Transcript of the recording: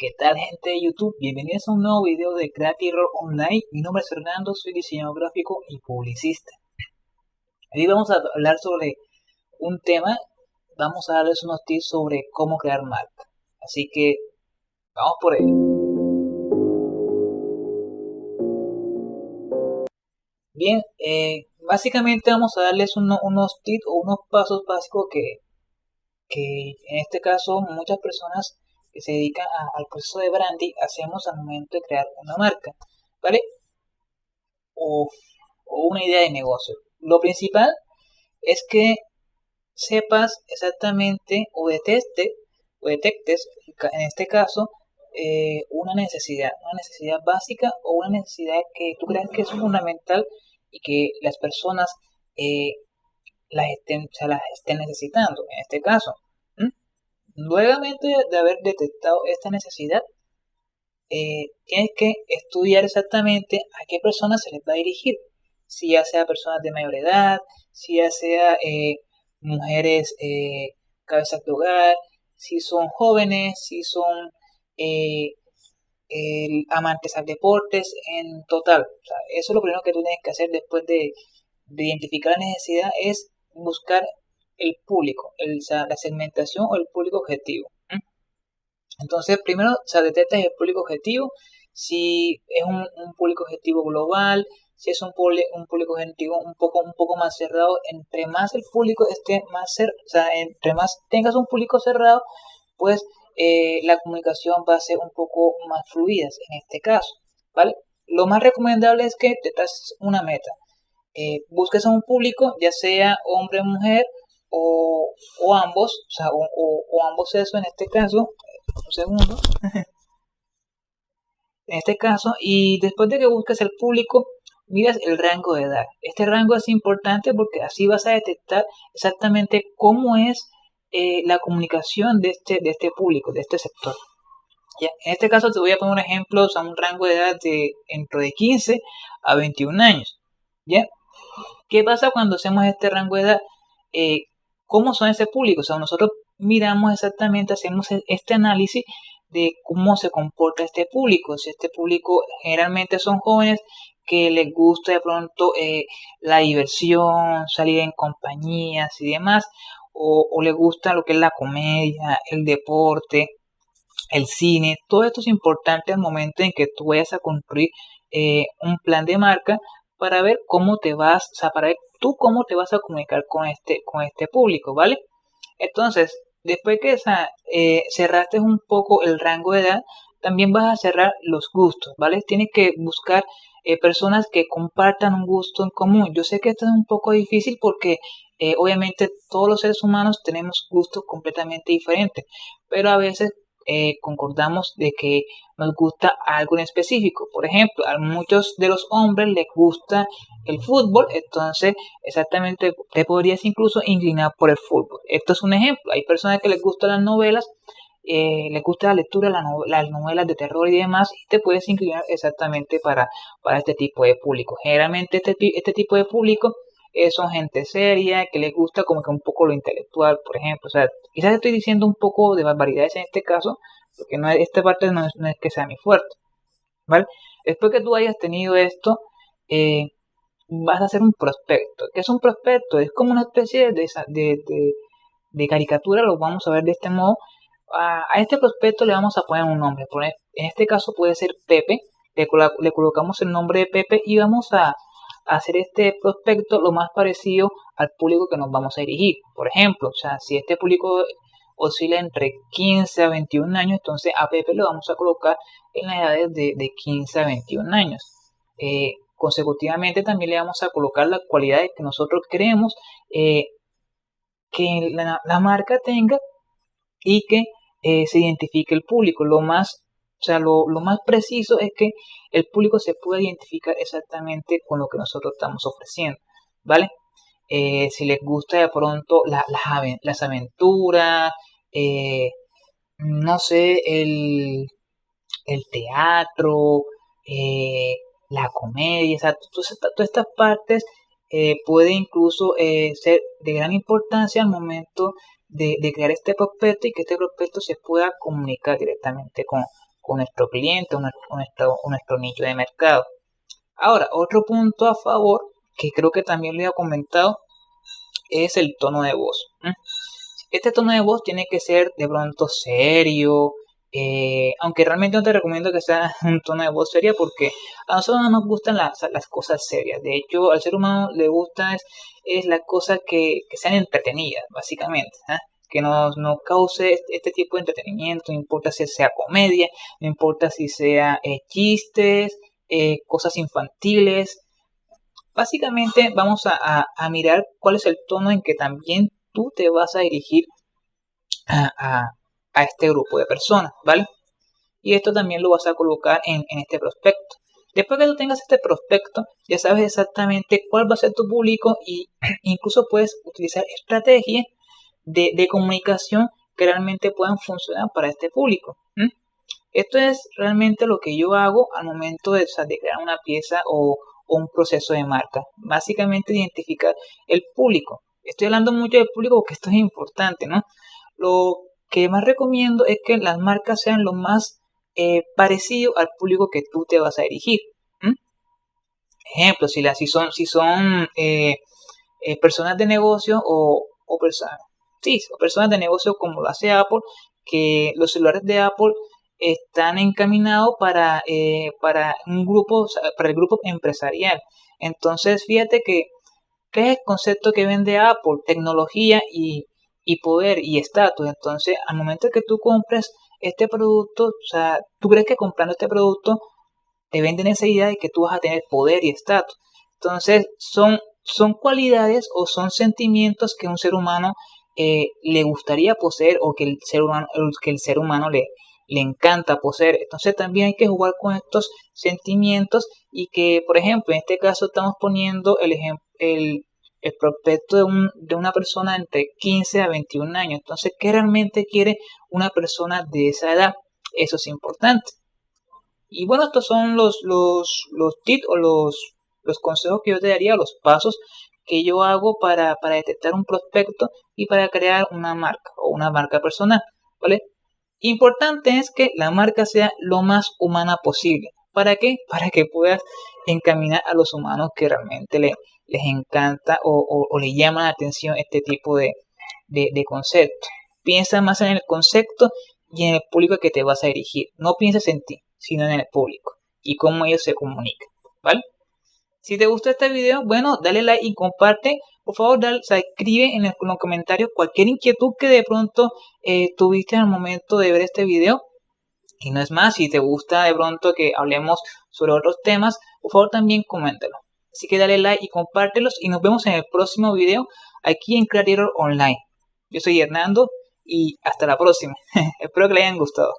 ¿Qué tal gente de YouTube? Bienvenidos a un nuevo video de Creative Roll Online. Mi nombre es Fernando, soy diseñador gráfico y publicista. Hoy vamos a hablar sobre un tema, vamos a darles unos tips sobre cómo crear marca. Así que vamos por ello. Bien, eh, básicamente vamos a darles unos tips o unos pasos básicos que, que en este caso muchas personas que se dedica al proceso de branding hacemos al momento de crear una marca, ¿vale? O, una idea de negocio. Lo principal es que sepas exactamente o deteste o detectes en este caso eh, una necesidad, una necesidad básica o una necesidad que tú creas que es fundamental y que las personas eh, las, estén, las estén necesitando en este caso. Nuevamente de haber detectado esta necesidad, eh, tienes que estudiar exactamente a qué personas se les va a dirigir. Si ya sea personas de mayor edad, si ya sea eh, mujeres eh, cabezas de hogar, si son jóvenes, si son amantes al deportes, en total. eso es lo primero que tú tienes que hacer después de, de identificar la necesidad, es buscar el público, el, la segmentación o el público objetivo. Entonces, primero se detecta el público objetivo, si es un, público objetivo global, si es un, un, público objetivo un poco, un poco más cerrado, entre más el público esté más cerrado, o sea, entre más tengas un público cerrado, pues eh, la comunicación va a ser un poco más fluida en este caso, ¿vale? Lo más recomendable es que te traces una meta. Eh, busques a un público, ya sea hombre o mujer, o, o ambos, o, ambos eso en este caso, un segundo, en este caso, y después de que busques el público, miras el rango de edad. Este rango es importante porque así vas a detectar exactamente cómo es eh, la comunicación de este, de este público, de este sector. ¿Ya? En este caso te voy a poner un ejemplo, o sea, un rango de edad de entre de 15 a 21 años. ¿Ya? ¿Qué pasa cuando hacemos este rango de edad? Eh, cómo son ese público. O sea, nosotros miramos exactamente, hacemos e-, este análisis de cómo se comporta este público. Si este público generalmente son jóvenes que les gusta de pronto eh, la diversión, salir en compañías y demás, o, o les gusta lo que es la comedia, el deporte, el cine, todo esto es importante al momento en que tú vayas a construir eh, un plan de marca para ver cómo te vas, o sea, para ver tú cómo te vas a comunicar con este, con este público, ¿vale? Entonces, después que eh, cerraste un poco el rango de edad, también vas a cerrar los gustos, ¿vale? Tienes que buscar eh, personas que compartan un gusto en común. Yo sé que esto es un poco difícil porque eh, obviamente todos los seres humanos tenemos gustos completamente diferentes, pero a veces eh, concordamos de que nos gusta algo en específico. Por ejemplo, a muchos de los hombres les gusta el fútbol, entonces exactamente te podrías incluso inclinar por el fútbol. Esto es un ejemplo. Hay personas que les gustan las novelas, eh, les gusta la lectura, las novelas de terror y demás, y te puedes inclinar exactamente para, para este tipo de público. Generalmente este, este tipo de público eh, son gente seria, que les gusta como que un poco lo intelectual, por ejemplo. O sea, quizás estoy diciendo un poco de barbaridades en este caso, porque no, esta parte no es, que sea mi fuerte. ¿Vale? Después que tú hayas tenido esto, eh, vas a hacer un prospecto. ¿Qué es un prospecto? Es como una especie de, de, de, caricatura, lo vamos a ver de este modo. A, este prospecto le vamos a poner un nombre. En este caso puede ser Pepe. le colocamos el nombre de Pepe y vamos a, hacer este prospecto lo más parecido al público que nos vamos a dirigir. Por ejemplo, o sea, si este público oscila entre 15 a 21 años, entonces a Pepe lo vamos a colocar en las edades de, 15 a 21 años. Eh, consecutivamente también le vamos a colocar las cualidades que nosotros queremos eh, que la, marca tenga y que eh, se identifique el público. Lo más o sea, lo, más preciso es que el público se pueda identificar exactamente con lo que nosotros estamos ofreciendo, ¿vale? Eh, si les gusta de pronto las aventuras, eh, no sé, el, teatro, eh, la comedia, o sea, todas, estas partes puede incluso ser de gran importancia al momento de, de, crear este prospecto y que este prospecto se pueda comunicar directamente con, con nuestro cliente o nuestro, nicho de mercado. Ahora, otro punto a favor, que creo que también lo he comentado, es el tono de voz. Este tono de voz tiene que ser de pronto serio, eh, aunque realmente no te recomiendo que sea un tono de voz seria porque a nosotros no nos gustan las, cosas serias. De hecho, al ser humano le gusta es, es las cosas que, sean entretenidas, básicamente. ¿ah? Que nos, cause este, este, tipo de entretenimiento, no importa si sea comedia, no importa si sea eh, chistes, eh, cosas infantiles. Básicamente vamos a, mirar cuál es el tono en que también tú te vas a dirigir a a este grupo de personas, ¿vale? Y esto también lo vas a colocar en, este prospecto. Después que tú tengas este prospecto, ya sabes exactamente cuál va a ser tu público y incluso puedes utilizar estrategias de, comunicación que realmente puedan funcionar para este público. Esto es realmente lo que yo hago al momento de, crear una pieza o, un proceso de marca. Básicamente identificar el público. Estoy hablando mucho del público porque esto es importante, ¿no? Lo que más recomiendo es que las marcas sean lo más eh, parecido al público que tú te vas a dirigir. Ejemplo, si, si son, si son eh, eh, personas de negocio o, personas, sí, o personas de negocio como lo hace Apple, que los celulares de Apple están encaminados para, para un grupo, para el grupo empresarial. Entonces, fíjate que, ¿qué es el concepto que vende Apple? Tecnología y, y poder y estatus. Entonces, al momento que tú compres este producto, o sea, tú crees que comprando este producto te venden esa idea de que tú vas a tener poder y estatus. Entonces, son, son cualidades o son sentimientos que un ser humano eh, le gustaría poseer o que el ser humano, que el ser humano le, le encanta poseer. Entonces también hay que jugar con estos sentimientos y que, por ejemplo, en este caso estamos poniendo el, el, el prospecto de, un, de una persona entre 15 a 21 años. Entonces, ¿qué realmente quiere una persona de esa edad? Eso es importante. Y bueno, estos son los, los, los tips o los, los consejos que yo te daría, los pasos que yo hago para, para detectar un prospecto y para crear una marca o una marca personal. ¿Vale? Importante es que la marca sea lo más humana posible. ¿Para qué? Para que puedas encaminar a los humanos que realmente le, les encanta o, o, les llama la atención este tipo de, de, concepto. Piensa más en el concepto y en el público que te vas a dirigir. No pienses en ti, sino en el público y cómo ellos se comunican. ¿Vale? Si te gustó este video, bueno, dale like y comparte. Por favor, dale, escribe en, los comentarios cualquier inquietud que de pronto eh, tuviste el momento de ver este video. Y no es más, si te gusta de pronto que hablemos sobre otros temas, por favor también coméntalo. Así que dale like y compártelos y nos vemos en el próximo video aquí en Creator Online. Yo soy Hernando y hasta la próxima. Espero que les hayan gustado.